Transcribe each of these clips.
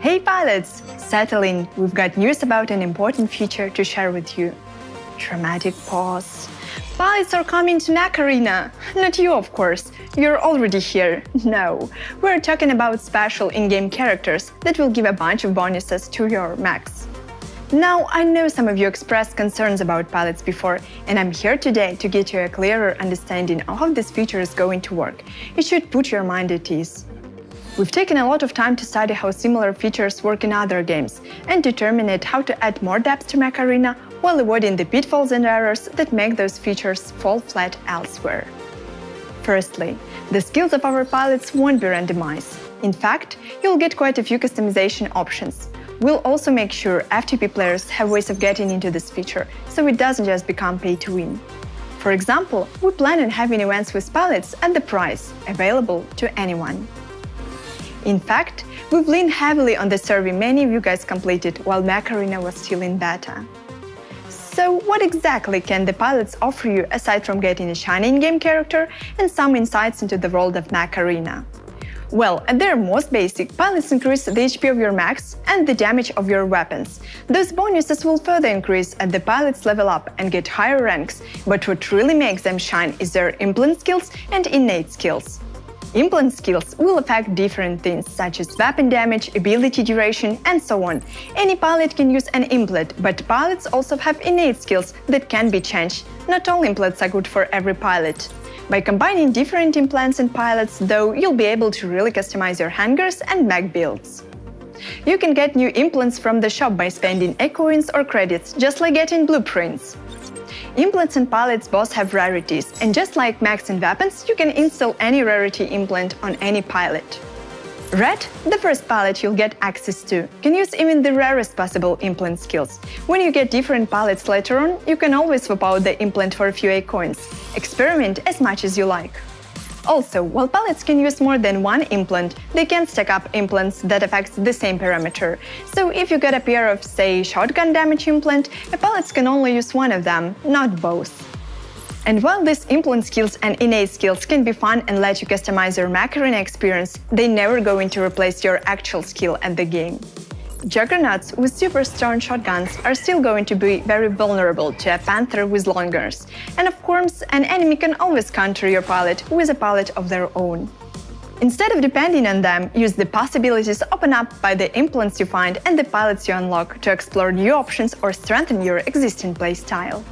Hey pilots! Settle in, we've got news about an important feature to share with you. Dramatic pause. Pilots are coming to Mech Arena! Not you, of course, you're already here. No, we're talking about special in-game characters that will give a bunch of bonuses to your mechs. Now, I know some of you expressed concerns about pilots before, and I'm here today to get you a clearer understanding of how this feature is going to work. It should put your mind at ease. We've taken a lot of time to study how similar features work in other games and determine how to add more depth to Mech Arena while avoiding the pitfalls and errors that make those features fall flat elsewhere. Firstly, the skills of our pilots won't be randomized. In fact, you'll get quite a few customization options. We'll also make sure FTP players have ways of getting into this feature, so it doesn't just become pay to win. For example, we plan on having events with pilots at the price, available to anyone. In fact, we've leaned heavily on the survey many of you guys completed while Mech Arena was still in beta. So what exactly can the pilots offer you aside from getting a shiny in-game character and some insights into the world of Mech Arena? Well, at their most basic, pilots increase the HP of your mechs and the damage of your weapons. Those bonuses will further increase as the pilots level up and get higher ranks, but what really makes them shine is their implant skills and innate skills. Implant skills will affect different things, such as weapon damage, ability duration, and so on. Any pilot can use an implant, but pilots also have innate skills that can be changed. Not all implants are good for every pilot. By combining different implants and pilots, though, you'll be able to really customize your hangars and mech builds. You can get new implants from the shop by spending A-coins or credits, just like getting blueprints. Implants and pilots both have rarities, and just like mechs and weapons, you can install any rarity implant on any pilot. Red, the first pilot you'll get access to, can use even the rarest possible implant skills. When you get different pilots later on, you can always swap out the implant for a few A coins. Experiment as much as you like. Also, while pilots can use more than one implant, they can stack up implants that affect the same parameter. So if you get a pair of, say, shotgun damage implant, a pilots can only use one of them, not both. And while these implant skills and innate skills can be fun and let you customize your Mech Arena experience, they never going to replace your actual skill at the game. Juggernauts with super strong shotguns are still going to be very vulnerable to a Panther with longers, and of course, an enemy can always counter your pilot with a pilot of their own. Instead of depending on them, use the possibilities opened up by the implants you find and the pilots you unlock to explore new options or strengthen your existing playstyle.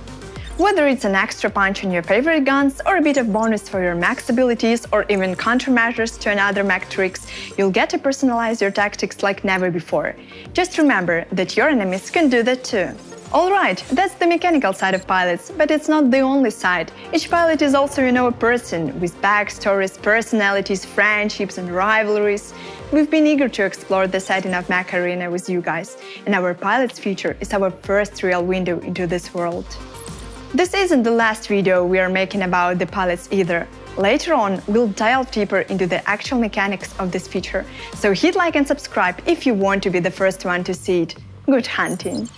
Whether it's an extra punch on your favorite guns or a bit of bonus for your mechs abilities or even countermeasures to another mech tricks, you'll get to personalize your tactics like never before. Just remember that your enemies can do that too. Alright, that's the mechanical side of pilots, but it's not the only side. Each pilot is also, you know, a person, with backstories, personalities, friendships and rivalries. We've been eager to explore the setting of Mech Arena with you guys, and our pilot's feature is our first real window into this world. This isn't the last video we are making about the pilots either. Later on, we'll delve deeper into the actual mechanics of this feature, so hit like and subscribe if you want to be the first one to see it. Good hunting!